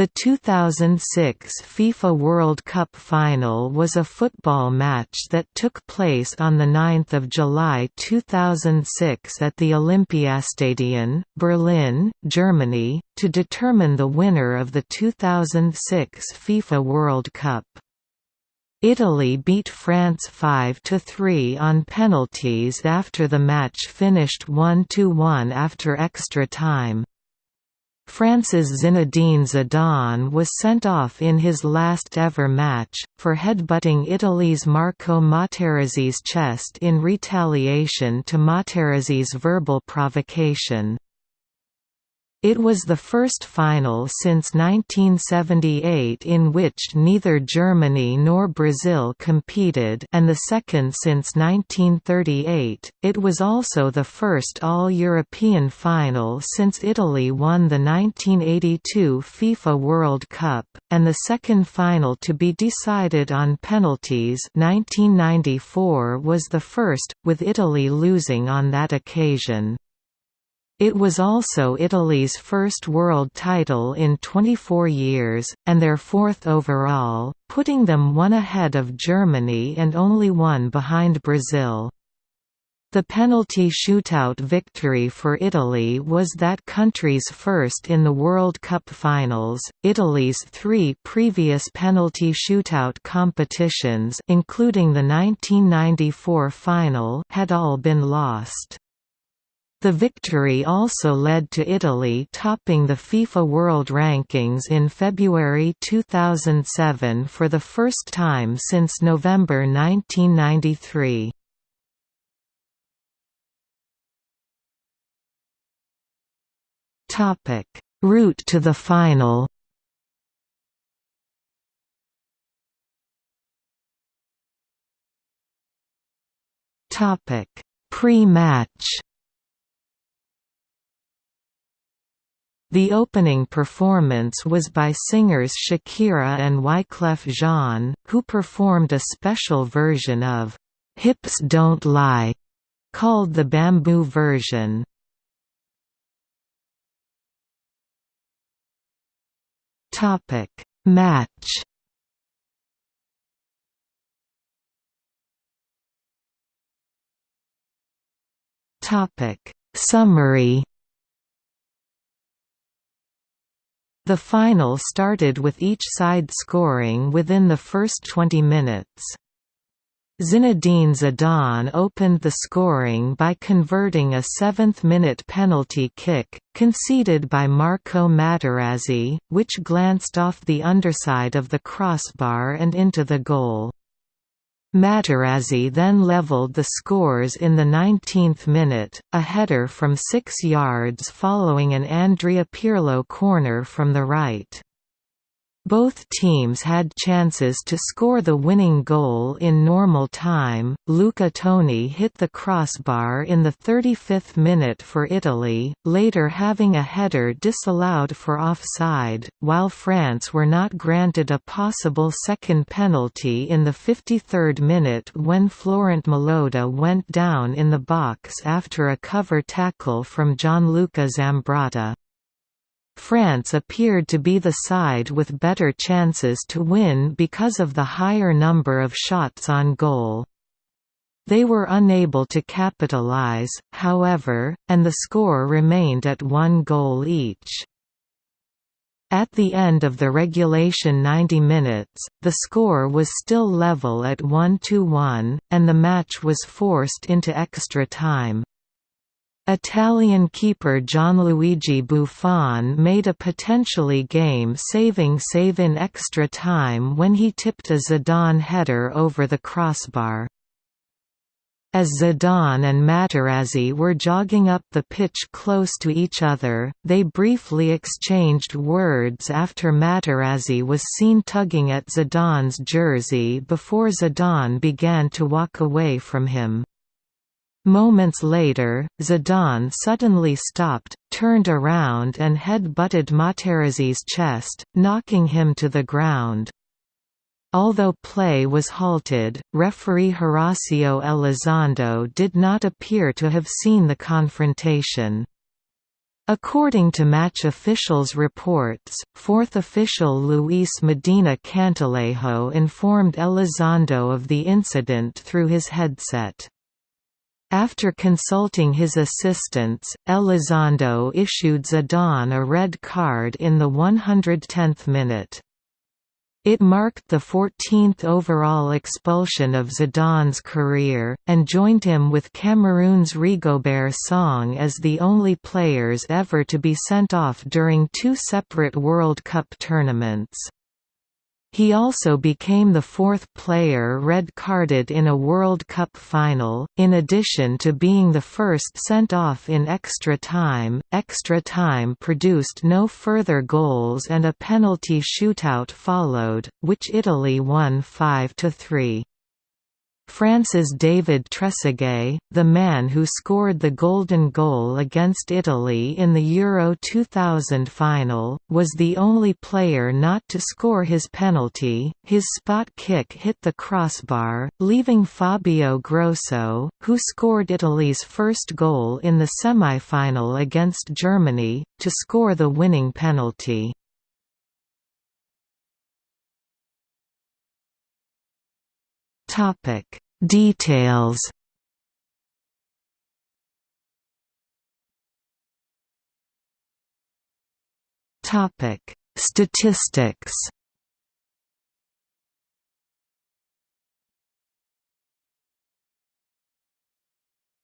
The 2006 FIFA World Cup final was a football match that took place on 9 July 2006 at the Olympiastadion, Berlin, Germany, to determine the winner of the 2006 FIFA World Cup. Italy beat France 5–3 on penalties after the match finished 1–1 after extra time. France's Zinedine Zidane was sent off in his last ever match, for headbutting Italy's Marco Materazzi's chest in retaliation to Materazzi's verbal provocation. It was the first final since 1978 in which neither Germany nor Brazil competed and the second since 1938. It was also the first all-European final since Italy won the 1982 FIFA World Cup, and the second final to be decided on penalties 1994 was the first, with Italy losing on that occasion. It was also Italy's first world title in 24 years, and their fourth overall, putting them one ahead of Germany and only one behind Brazil. The penalty shootout victory for Italy was that country's first in the World Cup finals. Italy's three previous penalty shootout competitions, including the 1994 final, had all been lost. The victory also led to Italy topping the FIFA World Rankings in February 2007 for the first time since November 1993. Route to the final. Pre-match The opening performance was by singers Shakira and Wyclef Jean, who performed a special version of "'Hips Don't Lie' called the Bamboo version. Match Summary The final started with each side scoring within the first 20 minutes. Zinedine Zidane opened the scoring by converting a seventh-minute penalty kick, conceded by Marco Materazzi, which glanced off the underside of the crossbar and into the goal. Materazzi then levelled the scores in the 19th minute, a header from six yards following an Andrea Pirlo corner from the right. Both teams had chances to score the winning goal in normal time. Luca Toni hit the crossbar in the 35th minute for Italy, later having a header disallowed for offside, while France were not granted a possible second penalty in the 53rd minute when Florent Malouda went down in the box after a cover tackle from Gianluca Zambrotta. France appeared to be the side with better chances to win because of the higher number of shots on goal. They were unable to capitalize, however, and the score remained at one goal each. At the end of the regulation 90 minutes, the score was still level at 1–1, and the match was forced into extra time. Italian keeper Gianluigi Buffon made a potentially game-saving save in extra time when he tipped a Zidane header over the crossbar. As Zidane and Materazzi were jogging up the pitch close to each other, they briefly exchanged words after Materazzi was seen tugging at Zidane's jersey before Zidane began to walk away from him. Moments later, Zidane suddenly stopped, turned around and head-butted Materazzi's chest, knocking him to the ground. Although play was halted, referee Horacio Elizondo did not appear to have seen the confrontation. According to match officials' reports, fourth official Luis Medina Cantalejo informed Elizondo of the incident through his headset. After consulting his assistants, Elizondo issued Zidane a red card in the 110th minute. It marked the 14th overall expulsion of Zidane's career, and joined him with Cameroon's Rigobert Song as the only players ever to be sent off during two separate World Cup tournaments. He also became the fourth player red-carded in a World Cup final, in addition to being the first sent off in extra time. Extra time produced no further goals and a penalty shootout followed, which Italy won 5–3. France's David Trezeguet, the man who scored the golden goal against Italy in the Euro 2000 final, was the only player not to score his penalty. His spot kick hit the crossbar, leaving Fabio Grosso, who scored Italy's first goal in the semi-final against Germany, to score the winning penalty. Topic Details. Topic. Statistics.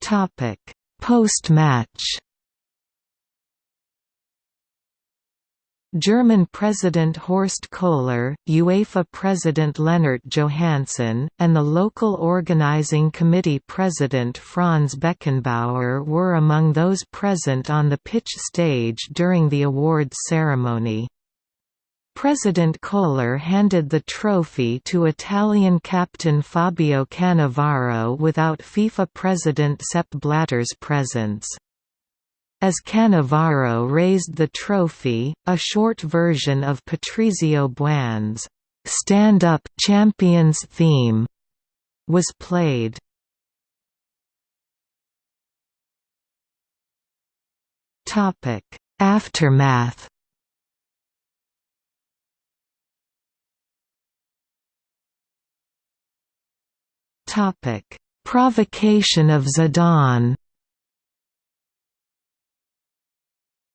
Topic. Post-match German President Horst Kohler, UEFA President Lennart Johansson, and the local organizing committee president Franz Beckenbauer were among those present on the pitch stage during the awards ceremony. President Kohler handed the trophy to Italian captain Fabio Cannavaro without FIFA president Sepp Blatter's presence. As Cannavaro raised the trophy, a short version of Patrizio Buanne's "'Stand Up Champions theme was played. Topic: Aftermath Topic: Provocation of Zidane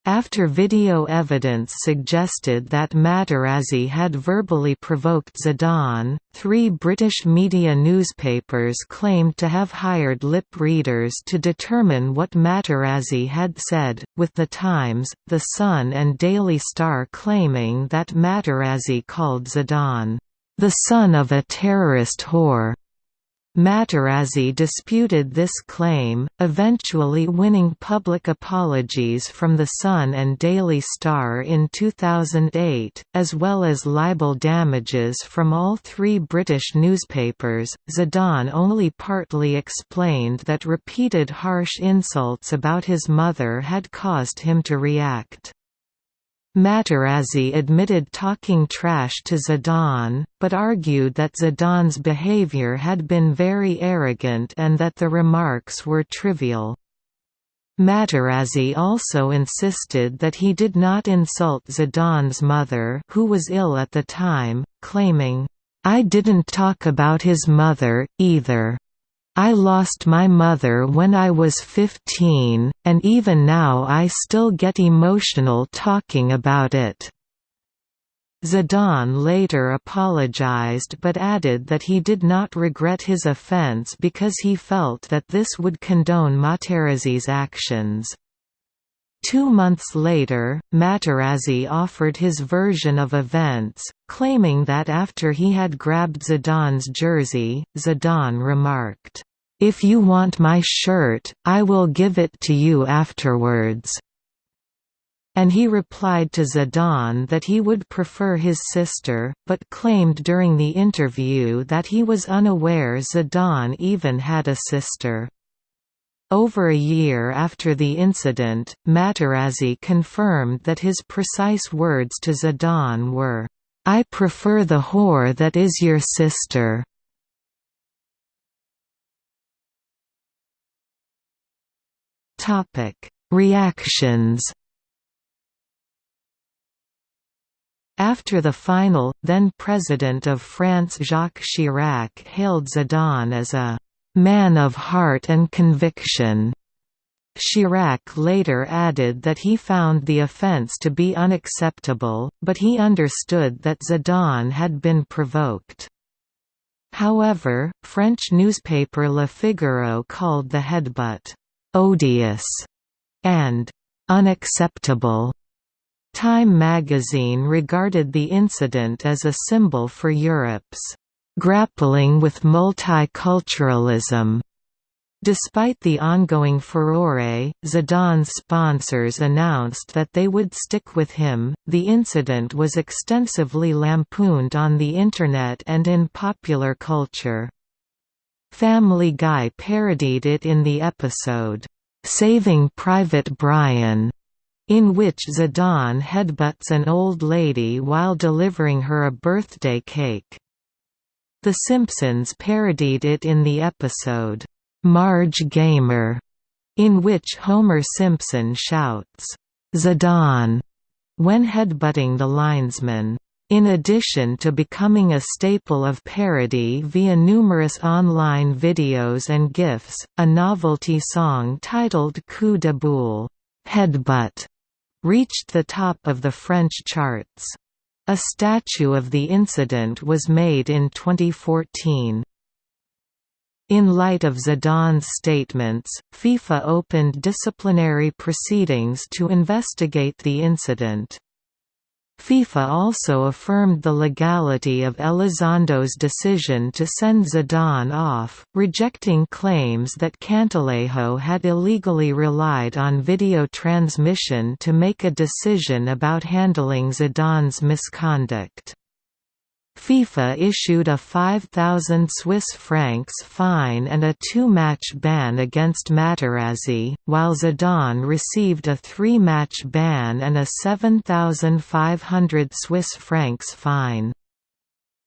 After video evidence suggested that Materazzi had verbally provoked Zidane, three British media newspapers claimed to have hired lip readers to determine what Materazzi had said, with The Times, The Sun and Daily Star claiming that Materazzi called Zidane, "...the son of a terrorist whore." Materazzi disputed this claim, eventually winning public apologies from The Sun and Daily Star in 2008, as well as libel damages from all three British newspapers. Zidane only partly explained that repeated harsh insults about his mother had caused him to react. Materazzi admitted talking trash to Zidane, but argued that Zidane's behavior had been very arrogant and that the remarks were trivial. Materazzi also insisted that he did not insult Zidane's mother who was ill at the time, claiming, "'I didn't talk about his mother, either. I lost my mother when I was 15, and even now I still get emotional talking about it." Zidane later apologized but added that he did not regret his offense because he felt that this would condone Materazzi's actions. Two months later, Materazzi offered his version of events, claiming that after he had grabbed Zidane's jersey, Zidane remarked, if you want my shirt, I will give it to you afterwards." And he replied to Zidane that he would prefer his sister, but claimed during the interview that he was unaware Zidane even had a sister. Over a year after the incident, Materazzi confirmed that his precise words to Zidane were, "'I prefer the whore that is your sister." Topic: Reactions. After the final, then President of France Jacques Chirac hailed Zidane as a «man of heart and conviction». Chirac later added that he found the offence to be unacceptable, but he understood that Zidane had been provoked. However, French newspaper Le Figaro called the headbutt «odious» and «unacceptable». Time magazine regarded the incident as a symbol for Europe's «grappling with multiculturalism». Despite the ongoing furore, Zidane's sponsors announced that they would stick with him. The incident was extensively lampooned on the Internet and in popular culture. Family Guy parodied it in the episode, Saving Private Brian, in which Zidane headbutts an old lady while delivering her a birthday cake. The Simpsons parodied it in the episode, Marge Gamer, in which Homer Simpson shouts, Zidane, when headbutting the linesman. In addition to becoming a staple of parody via numerous online videos and GIFs, a novelty song titled Coup de boule headbutt", reached the top of the French charts. A statue of the incident was made in 2014. In light of Zidane's statements, FIFA opened disciplinary proceedings to investigate the incident. FIFA also affirmed the legality of Elizondo's decision to send Zidane off, rejecting claims that Cantalejo had illegally relied on video transmission to make a decision about handling Zidane's misconduct. FIFA issued a 5,000 Swiss francs fine and a two-match ban against Materazzi, while Zidane received a three-match ban and a 7,500 Swiss francs fine.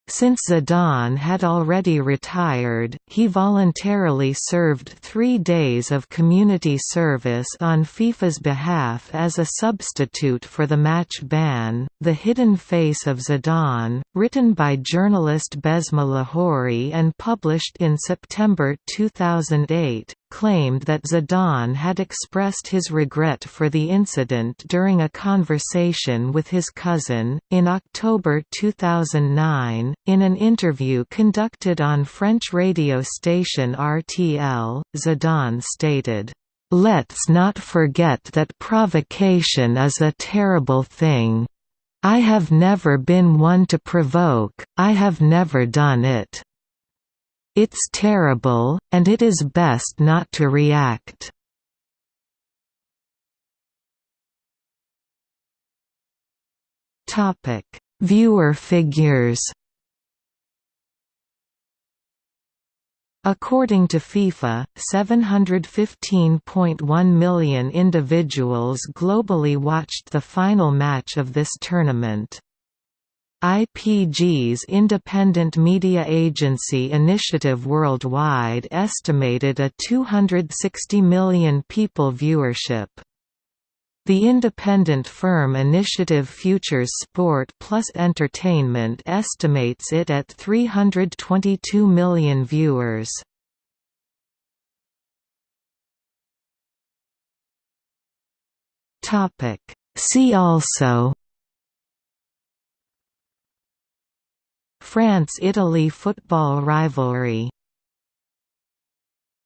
Since Zidane had already retired, he voluntarily served three days of community service on FIFA's behalf as a substitute for the match ban. The Hidden Face of Zidane, written by journalist Besma Lahouri and published in September 2008, claimed that Zidane had expressed his regret for the incident during a conversation with his cousin. In October 2009, in an interview conducted on French radio station RTL, Zidane stated, Let's not forget that provocation is a terrible thing. I have never been one to provoke, I have never done it. It's terrible, and it is best not to react. Topic: Viewer figures. According to FIFA, 715.1 million individuals globally watched the final match of this tournament. IPG's independent media agency Initiative Worldwide estimated a 260 million people viewership. The independent firm Initiative Futures Sport Plus Entertainment estimates it at 322 million viewers. See also France–Italy football rivalry